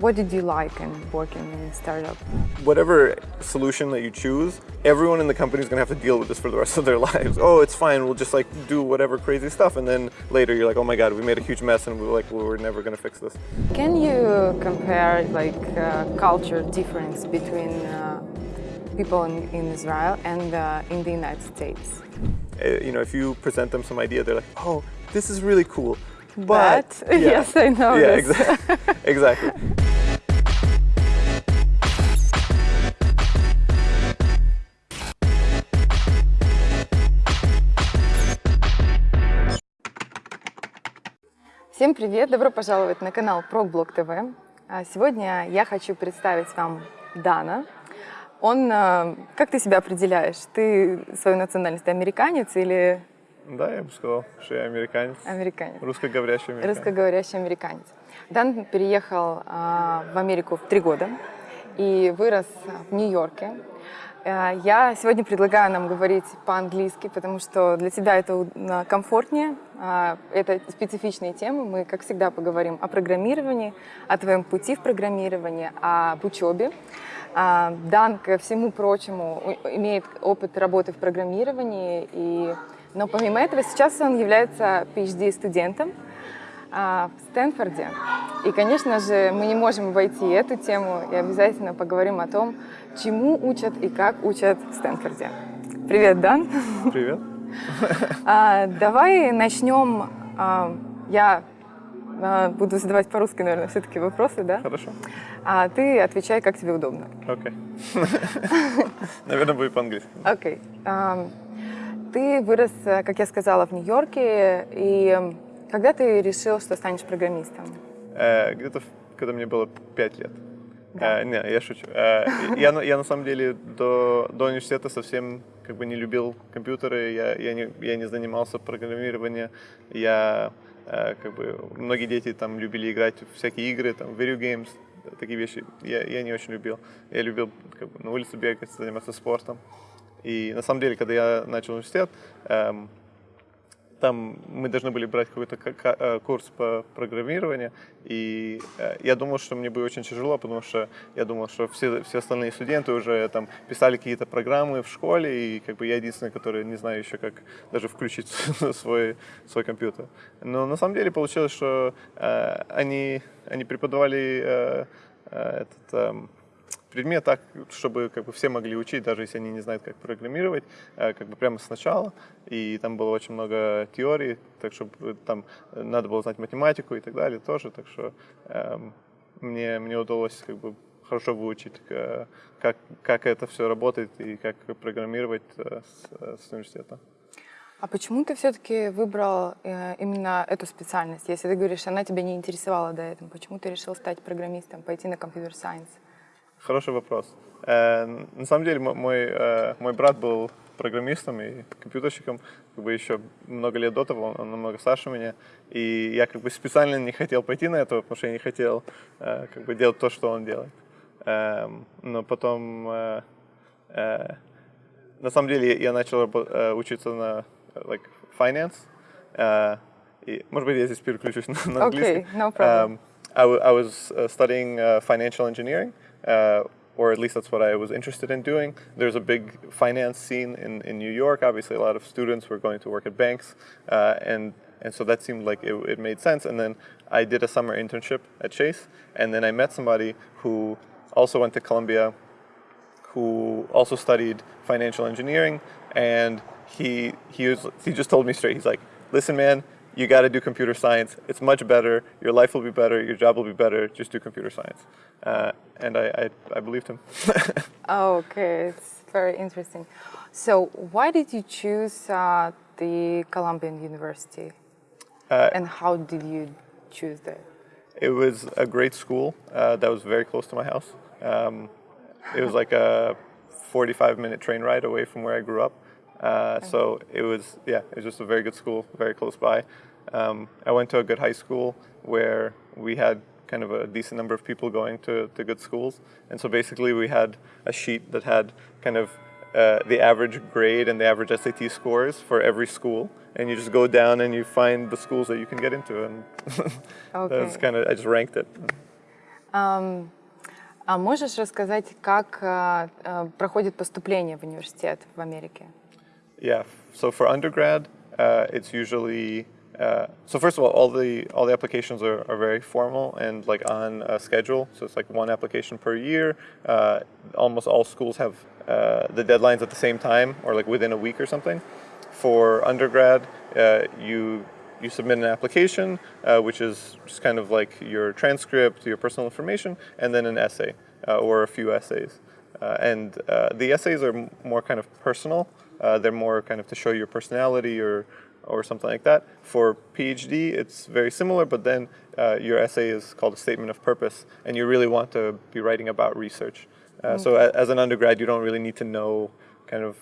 What did you like in working in a startup? Whatever solution that you choose, everyone in the company is going to have to deal with this for the rest of their lives. Oh, it's fine. We'll just like do whatever crazy stuff, and then later you're like, oh my god, we made a huge mess, and we're like, well, we're never going to fix this. Can you compare like uh, culture difference between uh, people in, in Israel and uh, in the United States? Uh, you know, if you present them some idea, they're like, oh, this is really cool. But, Yeah. yes, I know yeah, exactly. exactly. Всем привет! Добро пожаловать на канал ProgBlog TV. А Сегодня я хочу представить вам Дана. Он, э, как ты себя определяешь? Ты свою национальность ты американец или Да, я бы сказал, что я американец. американец? Русскоговорящий американец. Русскоговорящий американец. Дан переехал а, в Америку в три года и вырос в Нью-Йорке. А, Я сегодня предлагаю нам говорить по-английски, потому что для тебя это комфортнее. А, Это специфичные темы. Мы, как всегда, поговорим о программировании, о твоем пути в программировании, об учебе. А, Дан, ко всему прочему, имеет опыт работы в программировании, и... но помимо этого сейчас он является PhD-студентом а, в Стэнфорде. И, конечно же, мы не можем обойти эту тему и обязательно поговорим о том, чему учат и как учат в Стэнфорде. Привет, Дан. Привет. А, давай начнем. а, я а, буду задавать по-русски, наверное, все-таки вопросы, да? Хорошо. А ты отвечай, как тебе удобно. Окей. Наверное, будет по-английски. Окей. Ты вырос, э, как я сказала, в Нью-Йорке, и когда ты решил, что станешь программистом? Э, Где-то, когда мне было 5 лет. Э, Не, я шучу. Э, Я, на- я на самом деле до, до университета совсем как бы не любил компьютеры, я, я, не, я не занимался программированием, я э, как бы многие дети там любили играть в всякие игры, там video games, такие вещи. Я, я не очень любил. Я любил как бы, на улице бегать, заниматься спортом. И на самом деле, когда я начал университет, эм, там мы должны были брать какой-то ка- ка- э, курс по программированию, и э, я думал, что мне будет очень тяжело, потому что я думал, что все, все остальные студенты уже там писали какие-то программы в школе, и как бы я единственный, который не знаю еще, как даже включить свой, свой компьютер. Но на самом деле получилось, что э, они, они преподавали э, э, этот... эм, предмет так, чтобы как бы все могли учить, даже если они не знают, как программировать, э, как бы прямо сначала. И там было очень много теорий, так что э, там э, надо было знать математику и так далее тоже. Так что эм, мне, мне удалось как бы хорошо выучить, э, как, как это все работает и как программировать э, с, э, с университета. А почему ты все-таки выбрал э, именно эту специальность? Если ты говоришь, она тебя не интересовала до этого, почему ты решил стать программистом, пойти на компьютер-сайенс? Хороший вопрос. Э, на самом деле мо- мой, э, мой брат был программистом и компьютерщиком как бы еще много лет до того, он, он намного старше меня, и я как бы специально не хотел пойти на это, потому что я не хотел э, как бы делать то, что он делает. Эм, но потом, э, э, на самом деле, я начал э, учиться на э, like, finance, э, и, может быть, я здесь переключусь на, на английский. Okay, no problem. Um, I, I was uh, studying uh, financial engineering, uh, or at least that's what I was interested in doing. There's a big finance scene in, in New York. Obviously, a lot of students were going to work at banks, uh, and and so that seemed like it, it made sense. And then I did a summer internship at Chase, and then I met somebody who also went to Columbia, who also studied financial engineering, and he he was he just told me straight. He's like, "Listen, man, you got to do computer science. It's much better. Your life will be better. Your job will be better. Just do computer science." Uh, and I, I I believed him. Okay, it's very interesting. So, why did you choose uh, the Columbian University, Uh, and how did you choose that? It was a great school uh, that was very close to my house. Um, it was like a 45 minute train ride away from where I grew up. Uh, so it was, yeah, it was just a very good school, very close by. Um, I went to a good high school where we had kind of a decent number of people going to, to good schools. And so basically we had a sheet that had kind of uh, the average grade and the average SAT scores for every school. And you just go down and you find the schools that you can get into. And that's Okay. kind of, I just ranked it. Ам, а можешь рассказать, как а, а, проходит поступление в университет в Америке? Yeah. So for undergrad, uh, it's usually uh, so first of all, all the all the applications are, are very formal and like on a schedule. So it's like one application per year. Uh, almost all schools have uh, the deadlines at the same time or like within a week or something. For undergrad, uh, you you submit an application, uh, which is just kind of like your transcript, your personal information, and then an essay uh, or a few essays. And the essays are more kind of personal. Uh, they're more kind of to show your personality or or something like that. For PhD, it's very similar, but then uh, your essay is called a statement of purpose, and you really want to be writing about research. Uh, So a- as an undergrad, you don't really need to know kind of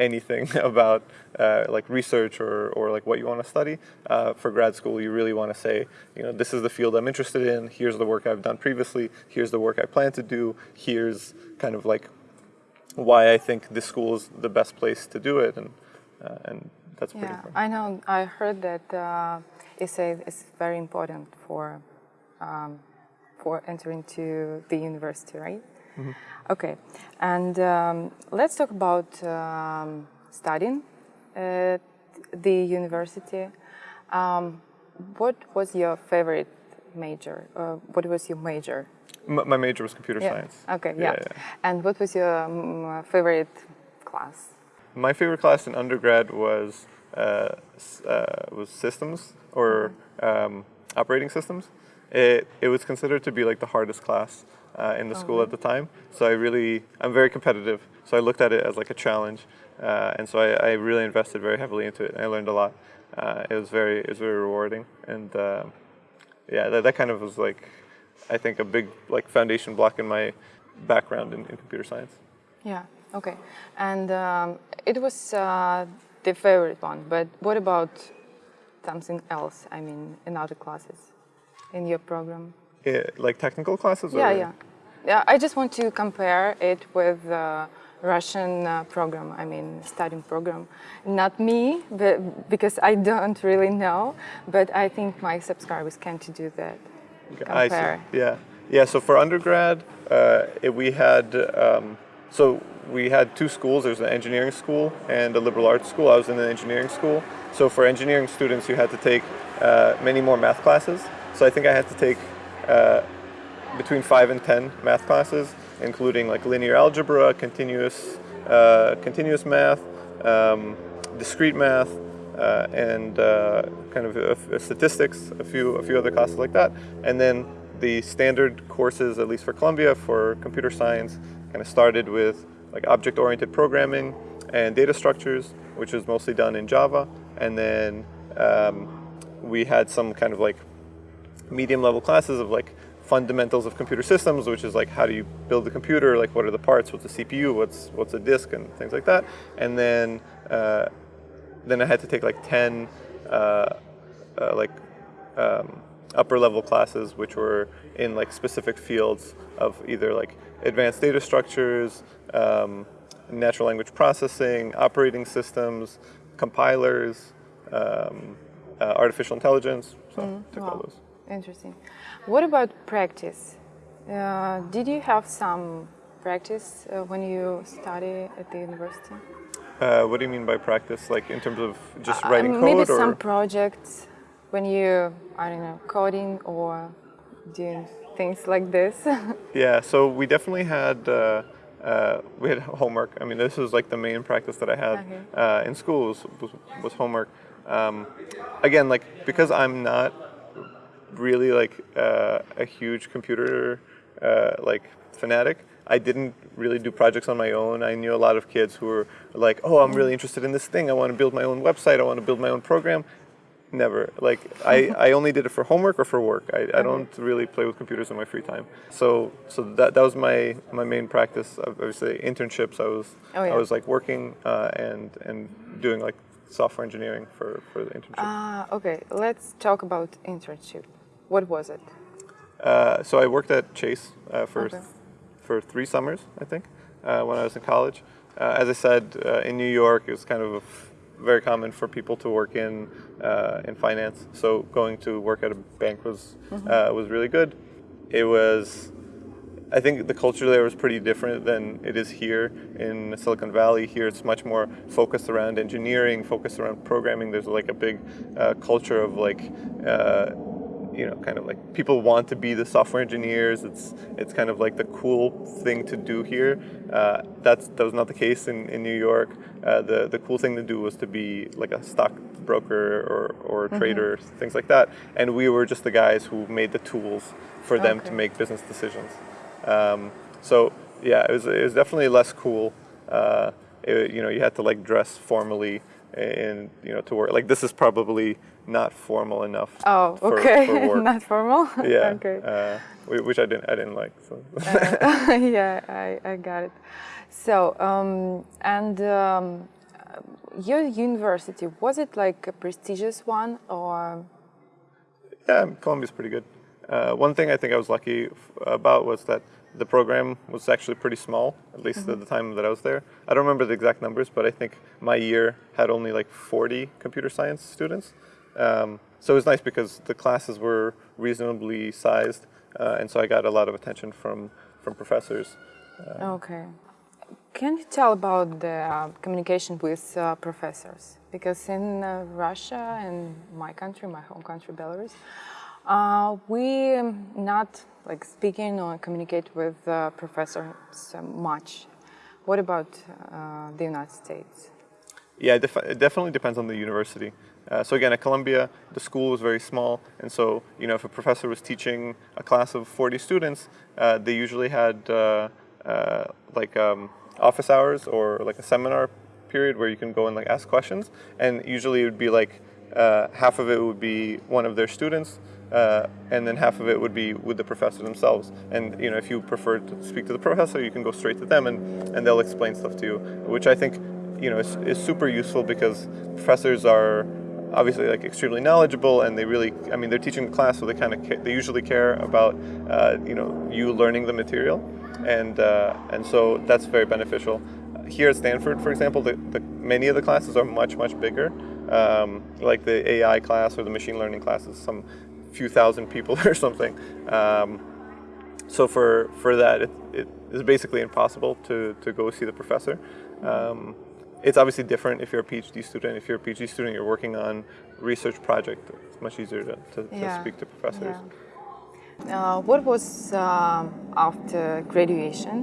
anything about uh, like research or, or like what you want to study. Uh, for grad school, you really want to say, you know, this is the field I'm interested in. Here's the work I've done previously. Here's the work I plan to do. Here's kind of like why I think this school is the best place to do it, and uh, and that's pretty Yeah, important. I know. I heard that uh, essay is very important for um, for entering to the university, right? Okay, and um, let's talk about um, studying at the university. Um, what was your favorite major? Uh, what was your major? M- my major was computer Yeah. science. Okay, yeah. yeah. And what was your um, favorite class? My favorite class in undergrad was uh, uh, was systems or um, operating systems. It it was considered to be like the hardest class uh, in the school at the time. So I really I'm very competitive. So I looked at it as like a challenge, uh, and so I, I really invested very heavily into it. And I learned a lot. Uh, it was very it was very rewarding, and uh, yeah, that, that kind of was like I think a big like foundation block in my background in, in computer science. Yeah. Okay. And um, it was uh, the favorite one. But what about something else? I mean, in other classes, in your program? Eh, like technical classes. Yeah, or- yeah. Yeah. I just want to compare it with the Russian uh, program. I mean, studying program. Not me, but because I don't really know. But I think my subscribers can to do that. I see. Yeah, yeah. So for undergrad, uh, it, we had um, so we had two schools. There's an engineering school and a liberal arts school. I was in the engineering school. So for engineering students, you had to take uh, many more math classes. So I think I had to take uh, between five and ten math classes, including like linear algebra, continuous uh, continuous math, um, discrete math, uh, and uh, kind of statistics, a few a few other classes like that, and then the standard courses, at least for Columbia, for computer science, kind of started with like object-oriented programming and data structures, which was mostly done in Java, and then um, we had some kind of like medium level classes of like fundamentals of computer systems, which is like how do you build a computer, like what are the parts, what's a CPU, what's what's a disk, and things like that. And then uh, then I had to take like ten uh, uh, like um, upper level classes, which were in like specific fields of either like advanced data structures, um, natural language processing, operating systems, compilers, um, uh, artificial intelligence. So took all those. Interesting. What about practice? Uh, did you have some practice uh, when you study at the university? Uh, what do you mean by practice? Like in terms of just writing Uh, code, maybe or some projects when you, I don't know, coding or doing things like this. yeah? So we definitely had uh, uh, we had homework. I mean, this was like the main practice that I had Okay. uh, in school was, was, was homework. Um, again, like because I'm not really like uh, a huge computer uh, like fanatic. I didn't really do projects on my own. I knew a lot of kids who were like, "Oh, I'm really interested in this thing. I want to build my own website. I want to build my own program." Never. Like I, I only did it for homework or for work. I, I don't really play with computers in my free time. So so that, that was my, my main practice. Obviously, internships. I was Oh, yeah. I was like working uh, and and doing like software engineering for, for the internship. Ah, okay, let's talk about internship. What was it? Uh, so I worked at Chase uh, for Okay. for three summers, I think, uh, when I was in college. Uh, as I said, uh, in New York, it was kind of very common for people to work in uh, in finance. So going to work at a bank was uh, was really good. it was I think the culture there was pretty different than it is here in Silicon Valley. Here it's much more focused around engineering, focused around programming. There's like a big uh, culture of like, uh, you know, kind of like people want to be the software engineers. It's it's kind of like the cool thing to do here. Uh, that's that was not the case in, in New York. Uh, the the cool thing to do was to be like a stock broker or, or Mm-hmm. trader, things like that. And we were just the guys who made the tools for them to make business decisions. Um, so yeah, it was it was definitely less cool. Uh, it, you know, you had to like dress formally and you know to work. Like this is probably not formal enough. Oh, for- okay. for work. Not formal. yeah. okay. Uh, which I didn't I didn't like. So. Uh, yeah, I, I got it. So, um, and um, your university was it like a prestigious one or? Yeah, Columbia's pretty good. Uh, one thing I think I was lucky f- about was that the program was actually pretty small, at least at the time that I was there. I don't remember the exact numbers, but I think my year had only like 40 computer science students. Um, so it was nice because the classes were reasonably sized, uh, and so I got a lot of attention from, from professors. Okay. Can you tell about the uh, communication with uh, professors? Because in uh, Russia and my country, my home country, Belarus, uh, we not like speaking or communicate with uh, professors uh, much. What about uh, the United States? Yeah, it, def- it definitely depends on the university. Uh, so again, at Columbia, the school was very small, and so you know, if a professor was teaching a class of 40 students, uh, they usually had uh, uh, like um, office hours or like a seminar period where you can go and like ask questions, and usually it would be like uh, half of it would be one of their students, uh, and then half of it would be with the professor themselves. And you know, if you prefer to speak to the professor, you can go straight to them, and, and they'll explain stuff to you, which I think you know is, is super useful because professors are obviously like extremely knowledgeable and they really i mean they're teaching the class so they kind of they usually care about uh, you know you learning the material. And uh, and so that's very beneficial. Here at stanford for example the, the many of the classes are much much bigger. Um, like the ai class or the machine learning classes some few thousand people or something. Um, so for for that it, it is basically impossible to to go see the professor. Um, it's obviously different if you're a phd student if you're a phd student you're working on research project it's much easier to, to, to speak to professors Yeah. Uh, what was um, after graduation?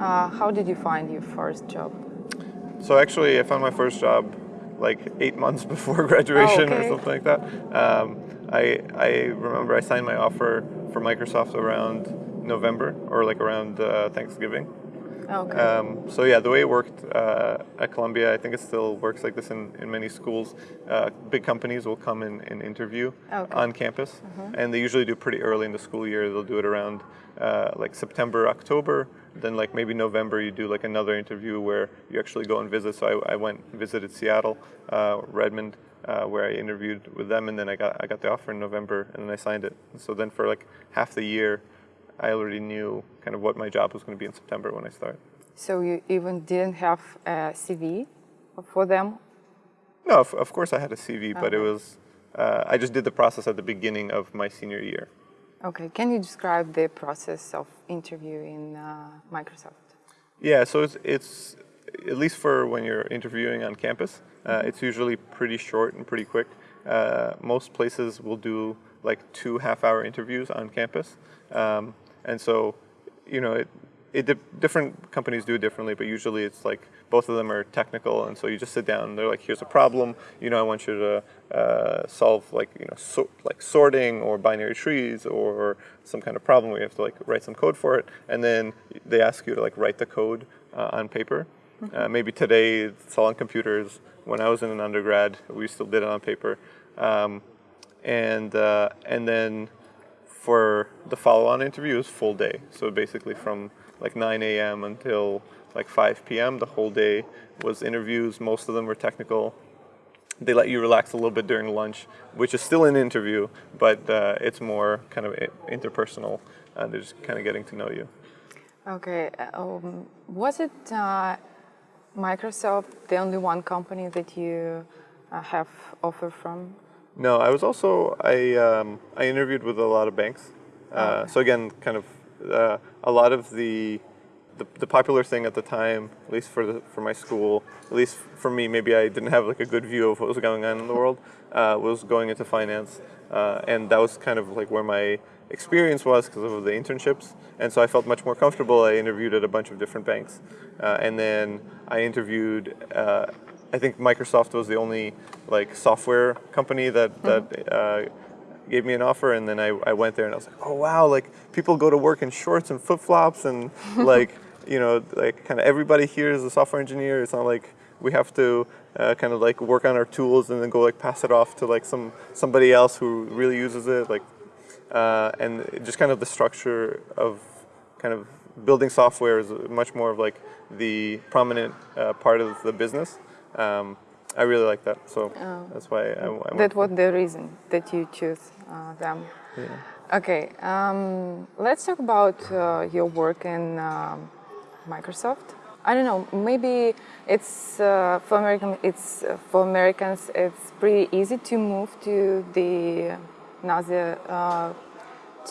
Uh, how did you find your first job? so actually i found my first job like eight months before graduation or okay. something like that um, I, I remember i signed my offer for microsoft around november or like around uh, thanksgiving Okay. Um, so yeah, the way it worked uh, at Columbia, I think it still works like this in, in many schools. Uh, big companies will come in and interview Okay. on campus, and they usually do it pretty early in the school year. They'll do it around uh, like September, October. Then like maybe November, you do like another interview where you actually go and visit. So I, I went and visited Seattle, uh, Redmond, uh, where I interviewed with them, and then I got I got the offer in November, and then I signed it. So then for like half the year, I already knew kind of what my job was going to be in September when I started. so you even didn't have a CV for them? No, of, of course I had a CV, but it was uh, I just did the process at the beginning of my senior year. Okay. Can you describe the process of interview in uh, Microsoft? Yeah, so it's it's at least for when you're interviewing on campus, uh, it's usually pretty short and pretty quick. Uh, most places will do like two half-hour interviews on campus, um, and so you know it. It di- different companies do it differently, but usually it's like both of them are technical, and so you just sit down. and They're like, "Here's a problem. You know, I want you to uh, solve like you know so, like sorting or binary trees or some kind of problem you have to like write some code for it, and then they ask you to like write the code uh, on paper. Uh, maybe today it's all on computers. When I was in an undergrad, we still did it on paper, um, and uh, and then for the follow-on interview is full day. So basically from like 9 a.m. until like 5 p.m. The whole day was interviews. Most of them were technical. They let you relax a little bit during lunch, which is still an interview, but uh, it's more kind of interpersonal. Uh, they're just kind of getting to know you. Okay. Um, was it uh, Microsoft the only one company that you uh, have offer from? No, I was also I um, I interviewed with a lot of banks, Uh, so again, kind of uh, a lot of the, the the popular thing at the time, at least for the for my school, at least for me, maybe I didn't have like a good view of what was going on in the world, uh, was going into finance, uh, and that was kind of like where my experience was because of the internships, and so I felt much more comfortable. I interviewed at a bunch of different banks, uh, and then I interviewed. I think Microsoft was the only like software company that that uh, gave me an offer, and then I, I went there and I was like, oh wow, like people go to work in shorts and flip flops, and like you know, like kind of everybody here is a software engineer. It's not like we have to uh, kind of like work on our tools and then go like pass it off to like some somebody else who really uses it. Like uh, and just kind of the structure of kind of building software is much more of like the prominent uh, part of the business. Um, I really like that, so Oh. that's why I, I That was the reason that you choose uh, them. Yeah. Okay, um, let's talk about uh, your work in um, Microsoft. I don't know. Maybe it's uh, for American. It's uh, for Americans. It's pretty easy to move to the another uh,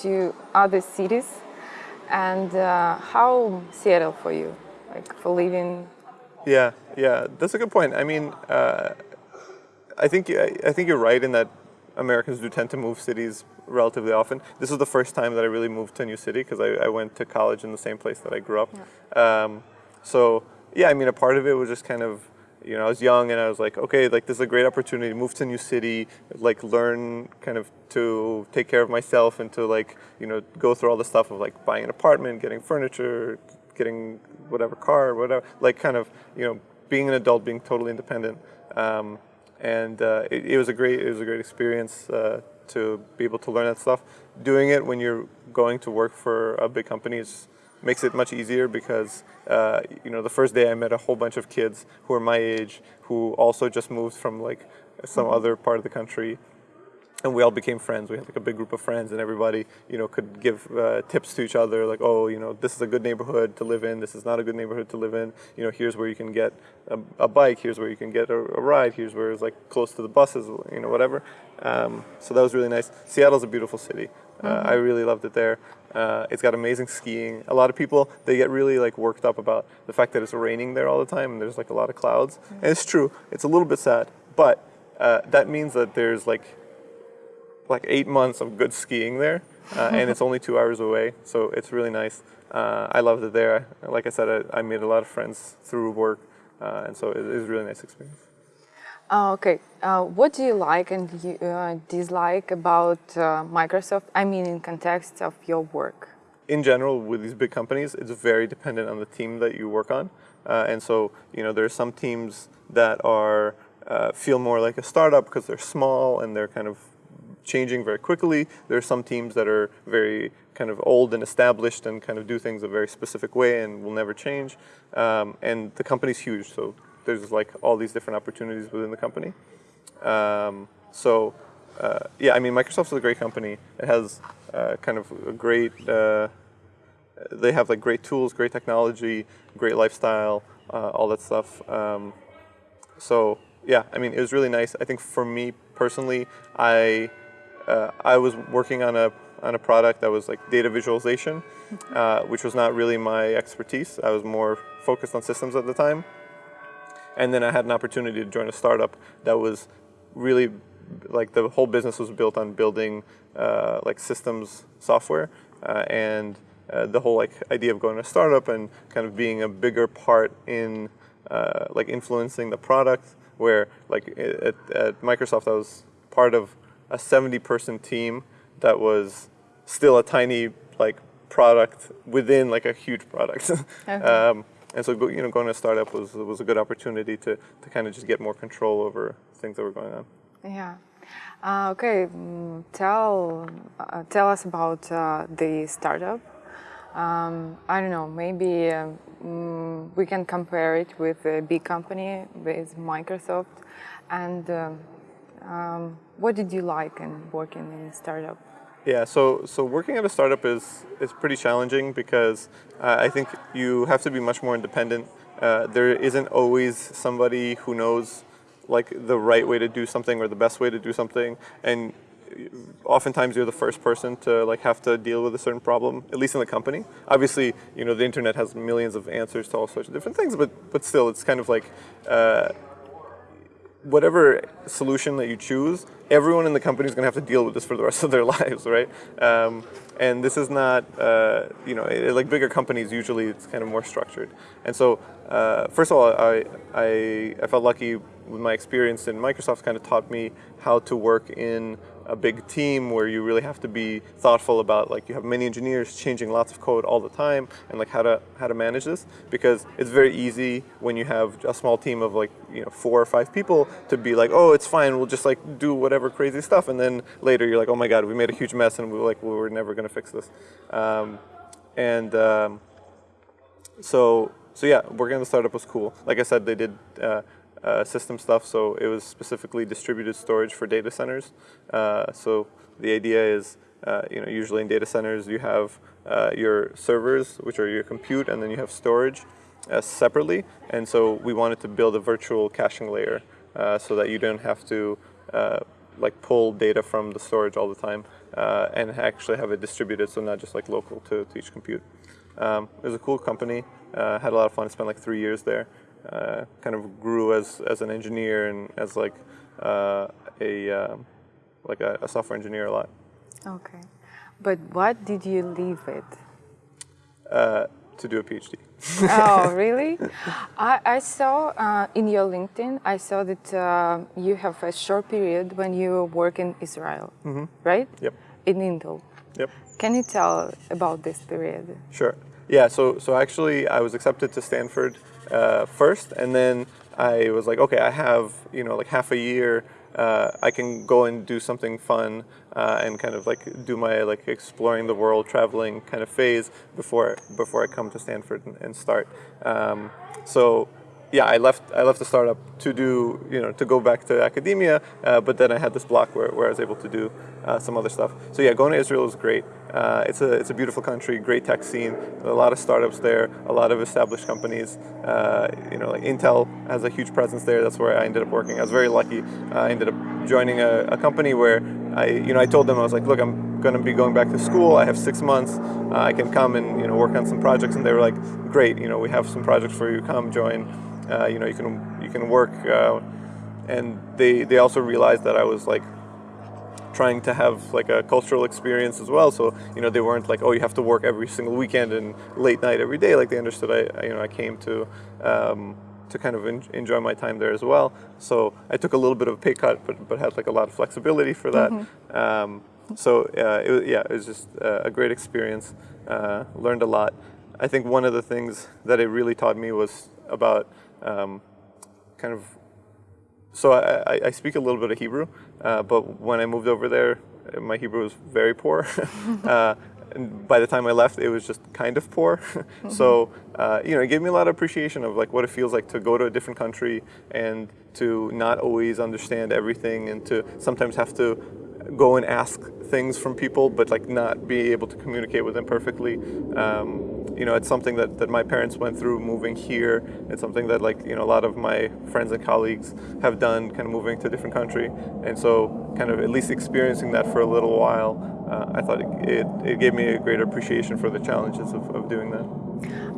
to other cities. And uh, how Seattle for you, like for living? Yeah, yeah, that's a good point. I mean, uh, I think I, think you're right in that Americans do tend to move cities relatively often. This is the first time that I really moved to a new city because I, I went to college in the same place that I grew up. Um, so yeah, I mean, a part of it was just kind of you know I was young and I was like, okay, like this is a great opportunity to move to a new city, like learn kind of to take care of myself and to like you know go through all the stuff of like buying an apartment, getting furniture, getting whatever car, whatever, like kind of, you know, being an adult, being totally independent. Um, and uh, it, it was a great, it was a great experience uh, to be able to learn that stuff. Doing it when you're going to work for a big company is, makes it much easier because, uh, you know, the first day I met a whole bunch of kids who are my age, who also just moved from like some other part of the country and we all became friends. We had like a big group of friends, and everybody, you know, could give uh, tips to each other, like, oh, you know, this is a good neighborhood to live in. This is not a good neighborhood to live in. You know, here's where you can get a, a bike. Here's where you can get a, a, ride. Here's where it's like close to the buses. You know, whatever. Um, so that was really nice. Seattle's a beautiful city. Uh, I really loved it there. Uh, it's got amazing skiing. A lot of people they get really like worked up about the fact that it's raining there all the time, and there's like a lot of clouds. And it's true. It's a little bit sad, but uh, that means that there's like like eight months of good skiing there, uh, and it's only two hours away, so it's really nice. Uh, I loved it there. Like I said, I, I made a lot of friends through work, uh, and so it, it was a really nice experience. Uh, okay, uh, what do you like and you, uh, dislike about uh, Microsoft? I mean, in context of your work. In general, with these big companies, it's very dependent on the team that you work on, uh, and so you know there are some teams that are uh, feel more like a startup because they're small and they're kind of changing very quickly. There are some teams that are very kind of old and established and kind of do things a very specific way and will never change. Um, and the company's huge, so there's like all these different opportunities within the company. Um, so uh, yeah, I mean, Microsoft's a great company. It has uh, kind of a great. Uh, they have like great tools, great technology, great lifestyle, uh, all that stuff. Um, so yeah, I mean, it was really nice. I think for me personally, I uh, I was working on a on a product that was like data visualization, uh, which was not really my expertise. I was more focused on systems at the time, and then I had an opportunity to join a startup that was really like the whole business was built on building uh, like systems software uh, and uh, the whole like idea of going to a startup and kind of being a bigger part in uh, like influencing the product where like at, at Microsoft I was part of a 70 person team that was still a tiny like product within like a huge product. um, and so you know going to a startup was was a good opportunity to to kind of just get more control over things that were going on. Yeah. Uh, okay. mm, Tell uh, tell us about uh, the startup. Um, I don't know. Maybe uh, mm, we can compare it with a big company, with Microsoft. And um, what did you like in working in a startup? Yeah, so so working at a startup is is pretty challenging because uh, I think you have to be much more independent. Uh, there isn't always somebody who knows like the right way to do something or the best way to do something, and oftentimes you're the first person to like have to deal with a certain problem, at least in the company. Obviously, you know, the internet has millions of answers to all sorts of different things, but but still, it's kind of like. Uh, whatever solution that you choose, everyone in the company is going to have to deal with this for the rest of their lives, right? Um, and this is not, uh, you know, it, like bigger companies, usually it's kind of more structured. And so, uh, first of all, I, I, I felt lucky with my experience in Microsoft kind of taught me how to work in a big team where you really have to be thoughtful about like you have many engineers changing lots of code all the time and like how to how to manage this because it's very easy when you have a small team of like you know four or five people to be like oh it's fine. We'll just like do whatever crazy stuff. And then later you're like oh my god we made a huge mess and we were like we were never going to fix this. Um, and um, so so yeah working on the startup was cool. Like I said they did uh, uh, system stuff. So it was specifically distributed storage for data centers. Uh, so the idea is, uh, you know, usually in data centers you have uh, your servers, which are your compute, and then you have storage uh, separately. And so we wanted to build a virtual caching layer so that you don't have to like pull data from the storage all the time and actually have it distributed, so not just like local to, to each compute. Um, it was a cool company. Had a lot of fun. Spent like three years there uh, kind of grew as, as an engineer and as like uh, a um, like a, a, software engineer a lot. Okay, but what did you leave it? Uh, to do a PhD. oh, really? I, I saw uh, in your LinkedIn, I saw that uh, you have a short period when you work in Israel, mm -hmm. right? Yep. In Intel. Yep. Can you tell about this period? Sure. Yeah, so, so actually I was accepted to Stanford uh, first, and then I was like, okay, I have you know like half a year. Uh, I can go and do something fun uh, and kind of like do my like exploring the world, traveling kind of phase before before I come to Stanford and, and start. Um, so yeah, I left I left the startup to do you know to go back to academia, uh, but then I had this block where, where I was able to do uh, some other stuff. So yeah, going to Israel is great. Uh, it's a it's a beautiful country, great tech scene, a lot of startups there, a lot of established companies. Uh, you know, like Intel has a huge presence there. That's where I ended up working. I was very lucky. I ended up joining a, a company where I you know I told them I was like, look, I'm going to be going back to school. I have six months. Uh, I can come and you know work on some projects, and they were like, great. You know, we have some projects for you. Come join. Uh, you know, you can you can work, uh, and they they also realized that I was like trying to have like a cultural experience as well. So you know, they weren't like, oh, you have to work every single weekend and late night every day. Like they understood. I you know I came to. Um, to kind of en enjoy my time there as well. So I took a little bit of a pay cut, but, but had like a lot of flexibility for that. Mm -hmm. um, so uh, it, yeah, it was just uh, a great experience. Uh, learned a lot. I think one of the things that it really taught me was about um, kind of, so I, I, speak a little bit of Hebrew, uh, but when I moved over there, my Hebrew was very poor. uh, and by the time I left, it was just kind of poor. So, uh, you know, it gave me a lot of appreciation of like what it feels like to go to a different country and to not always understand everything and to sometimes have to go and ask things from people, but like not be able to communicate with them perfectly. Um, you know, it's something that, that my parents went through moving here. It's something that like, you know, a lot of my friends and colleagues have done kind of moving to a different country. And so kind of at least experiencing that for a little while, uh, I thought it, it, it, gave me a greater appreciation for the challenges of, of doing that.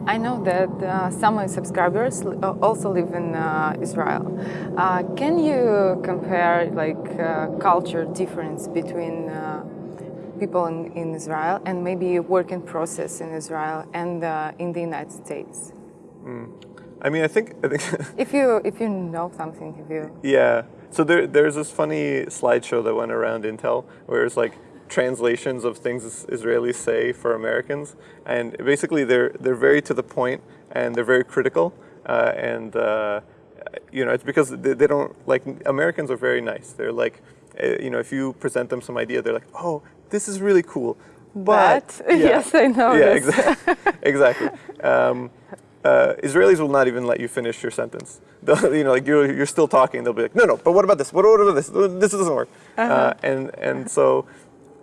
I know that uh, some of subscribers uh, also live in uh, Israel. Uh, can you compare like uh, culture difference between people in, in, Israel and maybe working process in Israel and in the United States? Mm. I mean, I think, I think if you if you know something, if you yeah. So there there's this funny slideshow that went around Intel where it's like translations of things Israelis say for Americans, and basically they're they're very to the point and they're very critical, uh, and uh, you know it's because they, they, don't like Americans are very nice. They're like, uh, you know, if you present them some idea, they're like, oh, this is really cool, but, but yeah, yes, I know. Yeah, exactly, exactly. Um, uh, Israelis will not even let you finish your sentence. They'll, you know, like you're, you're still talking, they'll be like, no, no, but what about this? What, what about this? This doesn't work. -huh. Uh, and and so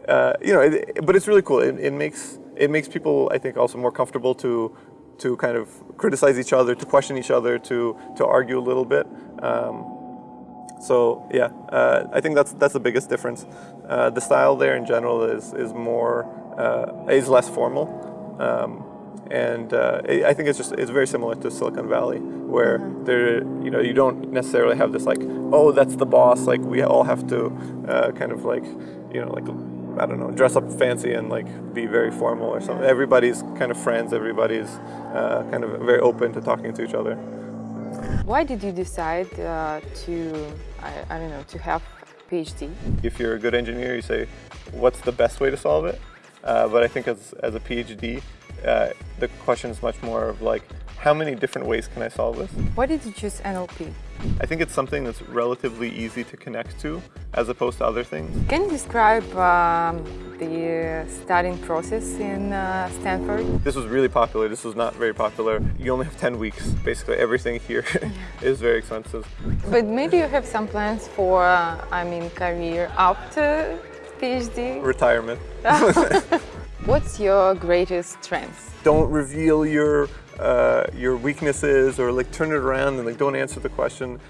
uh, you know, it, but it's really cool. It, it, makes it makes people, I think, also more comfortable to to kind of criticize each other, to question each other, to to argue a little bit. Um, So yeah, uh, I think that's that's the biggest difference. Uh, the style there in general is is more uh, is less formal, um, and uh, I I think it's just it's very similar to Silicon Valley, where there you know you don't necessarily have this like oh that's the boss like we all have to uh, kind of like you know like I don't know dress up fancy and like be very formal or something. Everybody's kind of friends. Everybody's uh, kind of very open to talking to each other. Why did you decide uh, to, I, I don't know, to have PhD? if you're a good engineer, you say, what's the best way to solve it? Uh, but I think as, as a PhD, uh, the question is much more of like, how many different ways can I solve this? Why did you choose NLP? I think it's something that's relatively easy to connect to as opposed to other things. Can you describe um, the studying process in uh, Stanford? This was really popular. This was not very popular. You only have 10 weeks. Basically, everything here is very expensive. But maybe you have some plans for, uh, I mean, career after PhD? Retirement. What's your greatest strength? Don't reveal your uh, your weaknesses or like turn it around and like don't answer the question.